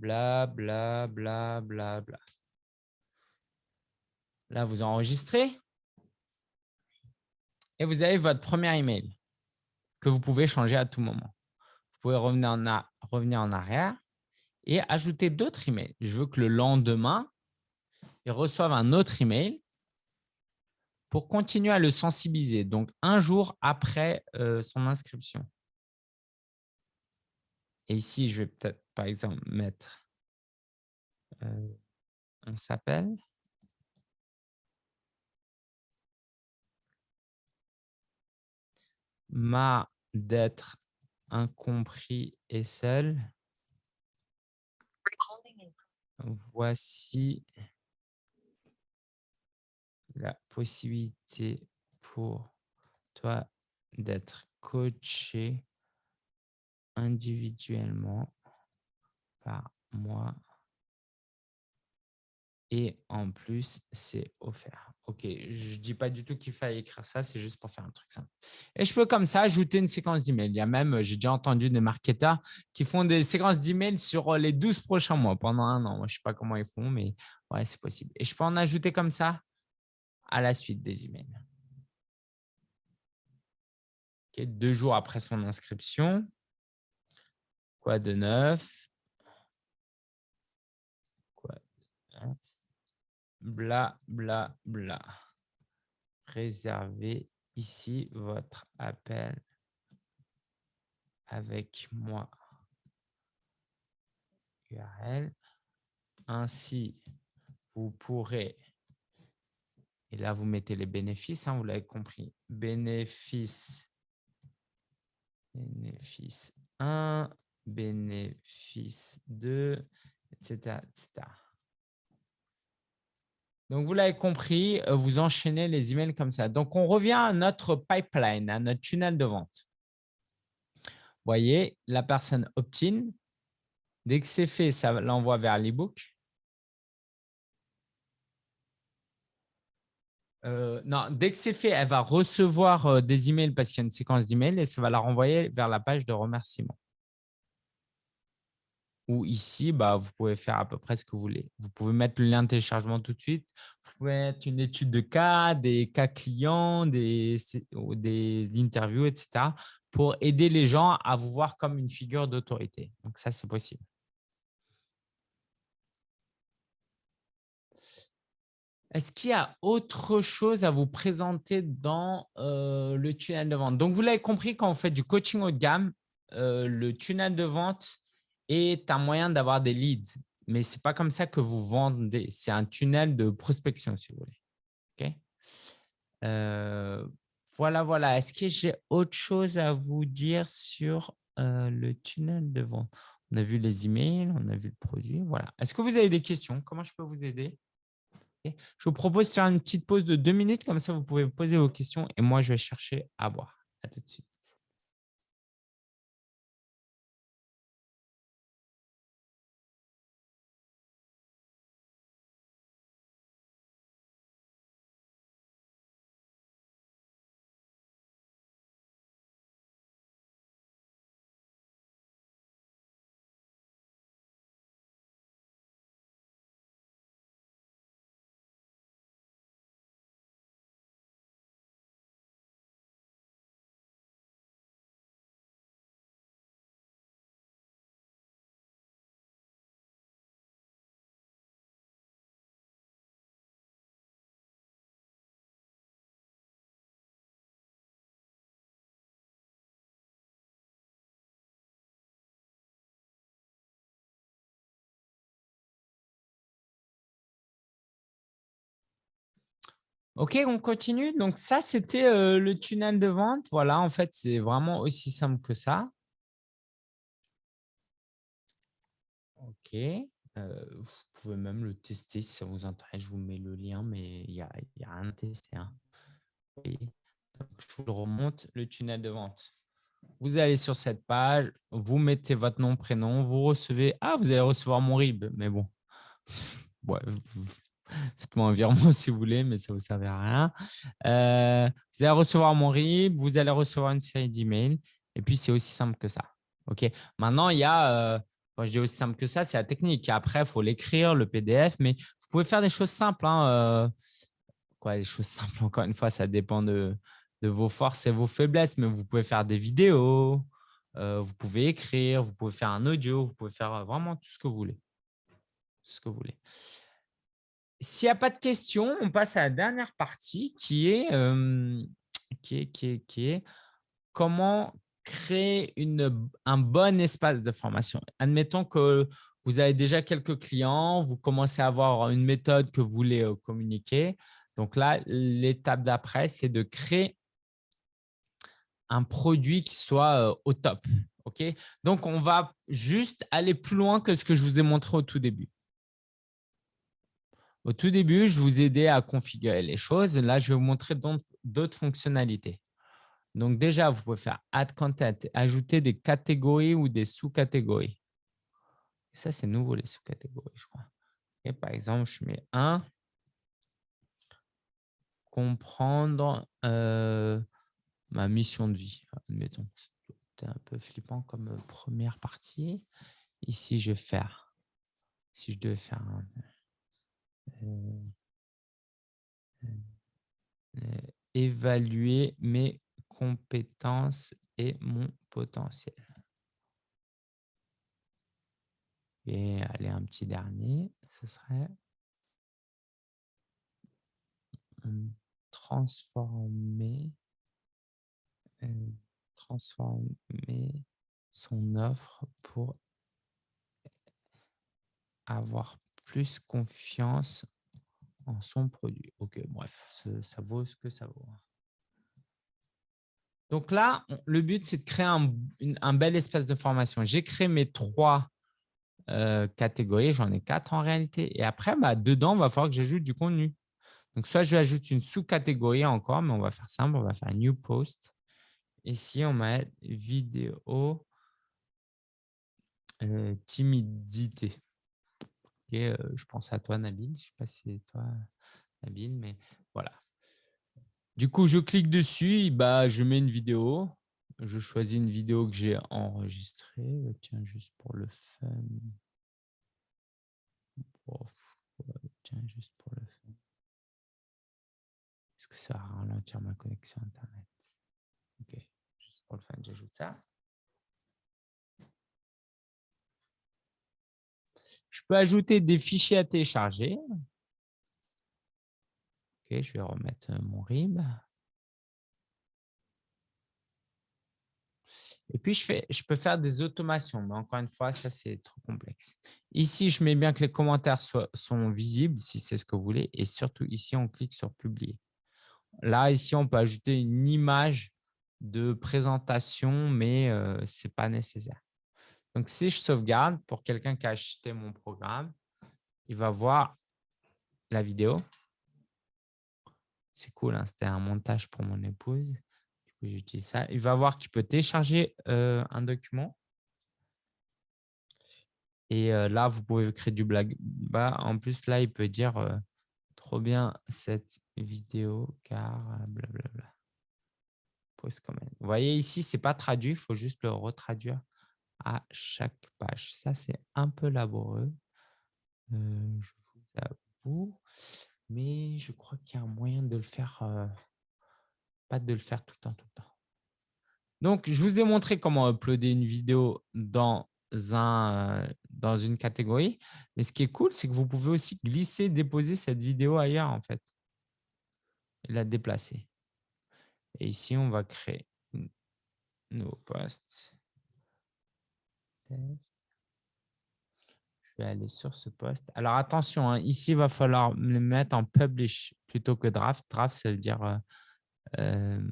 bla, bla, bla, bla, bla. Là, vous enregistrez et vous avez votre premier email que vous pouvez changer à tout moment. Vous pouvez revenir en, arrière et ajouter d'autres emails. Je veux que le lendemain, il reçoive un autre email pour continuer à le sensibiliser. Donc, un jour après euh, son inscription. Et ici, je vais peut-être, par exemple, mettre euh, on s'appelle? Ma d'être incompris et seul. Voici la possibilité pour toi d'être coaché individuellement par moi et en plus, c'est offert. OK, je ne dis pas du tout qu'il faille écrire ça, c'est juste pour faire un truc simple. Et je peux comme ça ajouter une séquence d'emails. Il y a même, j'ai déjà entendu des marketeurs qui font des séquences d'emails sur les 12 prochains mois pendant un an. je ne sais pas comment ils font, mais ouais, c'est possible. Et je peux en ajouter comme ça à la suite des emails. deux jours après son inscription. Quoi de neuf Quoi Bla, bla, bla. Réservez ici votre appel avec moi. URL. Ainsi, vous pourrez, et là vous mettez les bénéfices, hein, vous l'avez compris, bénéfices, bénéfice 1, bénéfice 2, etc. Donc, vous l'avez compris, euh, vous enchaînez les emails comme ça. Donc, on revient à notre pipeline, à notre tunnel de vente. Vous voyez, la personne opt-in. Dès que c'est fait, ça l'envoie vers l'ebook. Euh, non, dès que c'est fait, elle va recevoir euh, des emails parce qu'il y a une séquence d'emails et ça va la renvoyer vers la page de remerciement. Ou ici, bah, vous pouvez faire à peu près ce que vous voulez. Vous pouvez mettre le lien de téléchargement tout de suite. Vous pouvez mettre une étude de cas, des cas clients, des, des interviews, etc. pour aider les gens à vous voir comme une figure d'autorité. Donc, ça, c'est possible. Est-ce qu'il y a autre chose à vous présenter dans euh, le tunnel de vente? Donc, vous l'avez compris, quand on fait du coaching haut de gamme, euh, le tunnel de vente est un moyen d'avoir des leads. Mais ce n'est pas comme ça que vous vendez. C'est un tunnel de prospection, si vous voulez. Euh, voilà, voilà. Est-ce que j'ai autre chose à vous dire sur le tunnel de vente? On a vu les emails, on a vu le produit. Voilà. Est-ce que vous avez des questions? Comment je peux vous aider? Je vous propose de faire une petite pause de deux minutes, comme ça vous pouvez poser vos questions et moi je vais chercher à boire. À tout de suite. OK, on continue. Donc, ça, c'était euh, le tunnel de vente. Voilà, en fait, c'est vraiment aussi simple que ça. OK. Euh, vous pouvez même le tester si ça vous intéresse. Je vous mets le lien, mais il n'y a, rien à tester. Hein. je vous le remonte, le tunnel de vente. Vous allez sur cette page, vous mettez votre nom, prénom, vous recevez… Ah, vous allez recevoir mon RIB, mais bon. [laughs] Faites-moi un virement [laughs] si vous voulez, mais ça ne vous servira à rien. Euh, vous allez recevoir mon RIB, vous allez recevoir une série d'emails. Et puis, c'est aussi simple que ça. Ok? Maintenant, il y a, euh, quand je dis aussi simple que ça, c'est la technique. Après, il faut l'écrire, le PDF, mais vous pouvez faire des choses simples. Hein, euh, quoi, des choses [laughs] simples, encore une fois, ça dépend de, de, vos forces et vos faiblesses, mais vous pouvez faire des vidéos, vous pouvez écrire, vous pouvez faire un audio, vous pouvez faire vraiment tout ce que vous voulez. Tout ce que vous voulez. S'il n'y a pas de questions, on passe à la dernière partie qui est, comment créer un bon espace de formation. Admettons que vous avez déjà quelques clients, vous commencez à avoir une méthode que vous voulez communiquer. Donc là, l'étape d'après, c'est de créer un produit qui soit au top. Donc, on va juste aller plus loin que ce que je vous ai montré au tout début. Au tout début, je vous aidais à configurer les choses. Là, je vais vous montrer d'autres fonctionnalités. Donc, déjà, vous pouvez faire Add Content, ajouter des catégories ou des sous-catégories. Ça, c'est nouveau, les sous-catégories, je crois. Et par exemple, je mets 1. Comprendre euh, ma mission de vie. Admettons, c'est un peu flippant comme euh, première partie. Ici, je vais faire, si je devais faire un, évaluer mes compétences et mon potentiel. Et allez, un petit dernier, ce serait transformer, euh, transformer son offre pour avoir plus confiance en son produit. Ok, bref, ça vaut ce que ça vaut. Donc là, le but, c'est de créer un, bel espace de formation. J'ai créé mes trois euh, catégories, j'en ai quatre en réalité. Et après, bah, dedans, il va falloir que j'ajoute du contenu. Donc, soit je vais ajouter une sous-catégorie encore, mais on va faire simple, on va faire New Post. Ici, on va vidéo euh, timidité. Je pense à toi, Nabil. Je ne sais pas si c'est toi, Nabil, mais voilà. Du coup, je clique dessus, bah, je mets une vidéo. Je choisis une vidéo que j'ai enregistrée. Tiens, juste pour le fun. tiens, juste pour le fun. Est-ce que ça va ralentir ma connexion Internet? Ok, juste pour le fun, j'ajoute ça. Je peux ajouter des fichiers à télécharger. Je vais remettre mon RIB. Et puis, je, fais, je peux faire des automations, mais encore une fois, ça, c'est trop complexe. Ici, je mets bien que les commentaires sont visibles, si c'est ce que vous voulez. Et surtout, ici, on clique sur « Publier ». Là, ici, on peut ajouter une image de présentation, mais euh, ce n'est pas nécessaire. Donc, si je sauvegarde, pour quelqu'un qui a acheté mon programme, il va voir la vidéo. C'est cool, hein, c'était un montage pour mon épouse. Du coup, j'utilise ça. Il va voir qu'il peut télécharger euh, un document. Et euh, là, vous pouvez créer du blague. Bah, en plus, là, il peut dire euh, trop bien cette vidéo car blablabla. Vous voyez ici, ce n'est pas traduit, il faut juste le retraduire à chaque page. Ça, c'est un peu laborieux, euh, mais je crois qu'il y a un moyen de le faire, euh, pas de le faire tout le temps, tout le temps. Donc, je vous ai montré comment uploader une vidéo dans, un, dans une catégorie. Mais ce qui est cool, c'est que vous pouvez aussi glisser, déposer cette vidéo ailleurs, en fait, la déplacer. Et ici, on va créer un nouveau poste. Je vais aller sur ce poste. Alors, attention, hein, ici, il va falloir le mettre en publish plutôt que draft. Draft, ça veut dire euh, euh,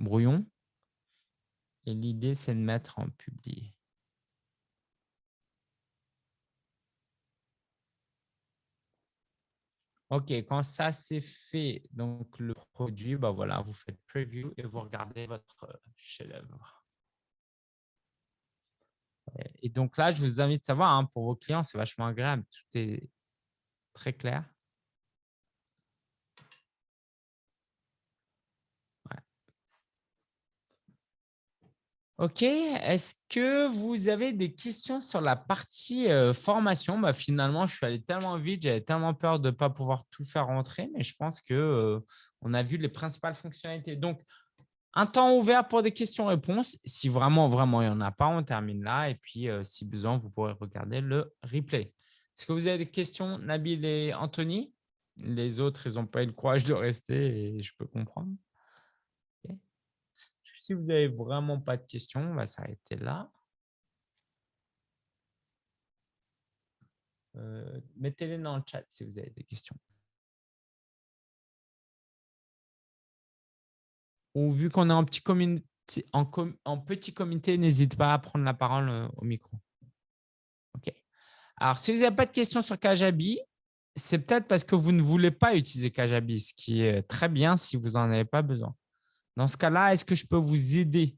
brouillon. Et l'idée, c'est de mettre en publié. OK, quand ça c'est fait, donc le produit, bah voilà, vous faites preview et vous regardez votre chef-d'œuvre. Et donc là, je vous invite à savoir, hein, pour vos clients, c'est vachement agréable. Tout est très clair. OK. Est-ce que vous avez des questions sur la partie euh, formation? Bah, Finalement, je suis allé tellement vite, j'avais tellement peur de ne pas pouvoir tout faire rentrer, mais je pense qu'on euh, a vu les principales fonctionnalités. Donc, un temps ouvert pour des questions-réponses. Si vraiment, vraiment, il n'y en a pas, on termine là. Et puis, euh, si besoin, vous pourrez regarder le replay. Est-ce que vous avez des questions, Nabil et Anthony? Les autres, ils n'ont pas eu le courage de rester et je peux comprendre. Si vous n'avez vraiment pas de questions, on va s'arrêter là. Euh, mettez-les dans le chat si vous avez des questions. Ou vu qu'on est en petit, comité, en, petit comité, n'hésite pas à prendre la parole euh, au micro. OK. Alors, si vous n'avez pas de questions sur Kajabi, c'est peut-être parce que vous ne voulez pas utiliser Kajabi, ce qui est très bien si vous n'en avez pas besoin. Dans ce cas-là, est-ce que je peux vous aider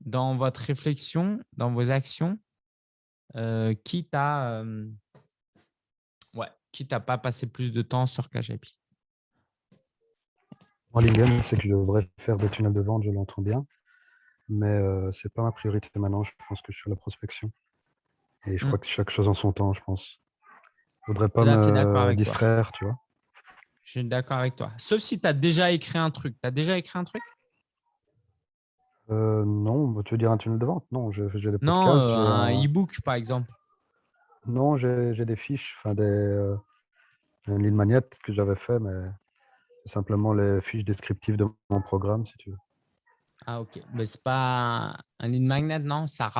dans votre réflexion, dans vos actions, euh, quitte à euh, quitte à pas passer plus de temps sur Kajabi? Moi, l'idée, c'est que je devrais faire des tunnels de vente, je l'entends bien, mais euh, ce n'est pas ma priorité maintenant. Je pense que je suis la prospection. Et je crois mmh. que chaque chose en son temps, je pense. Je ne voudrais pas me distraire, tu vois. Je suis d'accord avec toi. Sauf si tu as déjà écrit un truc. Tu as déjà écrit un truc? Euh, non, tu veux dire un tunnel de vente? Non, j'ai des podcasts. Non, un e-book, par exemple. Non, j'ai des fiches, enfin des, euh, une ligne magnète que j'avais fait, mais simplement les fiches descriptives de mon programme, si tu veux. Ah, ok. Mais c'est pas un ligne magnet, non? Ça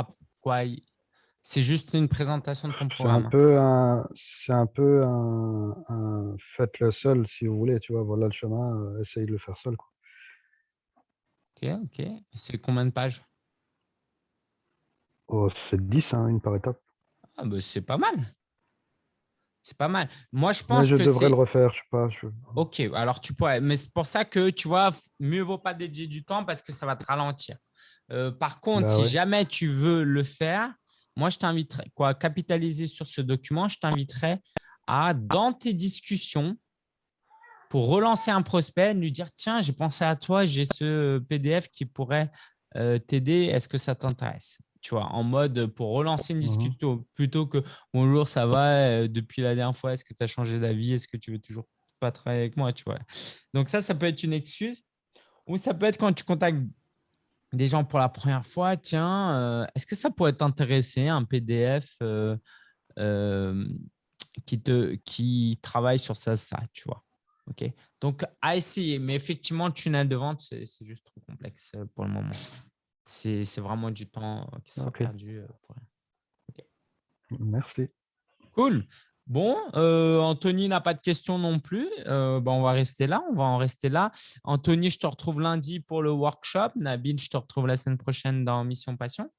quoi? C'est juste une présentation de ton programme. Un peu un, c'est un peu un, faites-le seul si vous voulez, tu vois. Voilà le chemin, euh, essayez de le faire seul. Quoi. Ok, ok. C'est combien de pages? Oh, C'est 10, hein, une par étape. Ah, bah, c'est pas mal. C'est pas mal. Moi, je pense je que devrais le refaire, je sais pas. Ok, alors tu pourrais. Mais c'est pour ça que, tu vois, mieux vaut pas dédier du temps parce que ça va te ralentir. Euh, par contre, bah si jamais tu veux le faire, moi, je t'inviterais, quoi, capitaliser sur ce document, je t'inviterais à, dans tes discussions, pour relancer un prospect, lui dire, tiens, j'ai pensé à toi, j'ai ce PDF qui pourrait euh, t'aider, est-ce que ça t'intéresse? Tu vois, en mode pour relancer une mmh discussion plutôt que bonjour, ça va, euh, depuis la dernière fois, est-ce que tu as changé d'avis, est-ce que tu veux toujours pas travailler avec moi, tu vois? Donc ça, ça peut être une excuse ou ça peut être quand tu contactes des gens pour la première fois, tiens, euh, est-ce que ça pourrait t'intéresser un PDF euh, qui, te, qui travaille sur ça, ça, tu vois? Ok? Donc, à essayer, mais effectivement, tunnel de vente, c'est juste trop complexe pour le moment c'est vraiment du temps euh, qui sera perdu. Euh, pour Merci. Cool. Bon, euh, Anthony n'a pas de questions non plus. Euh, on va rester là. On va en rester là. Anthony, je te retrouve lundi pour le workshop. Nabil, je te retrouve la semaine prochaine dans Mission Passion.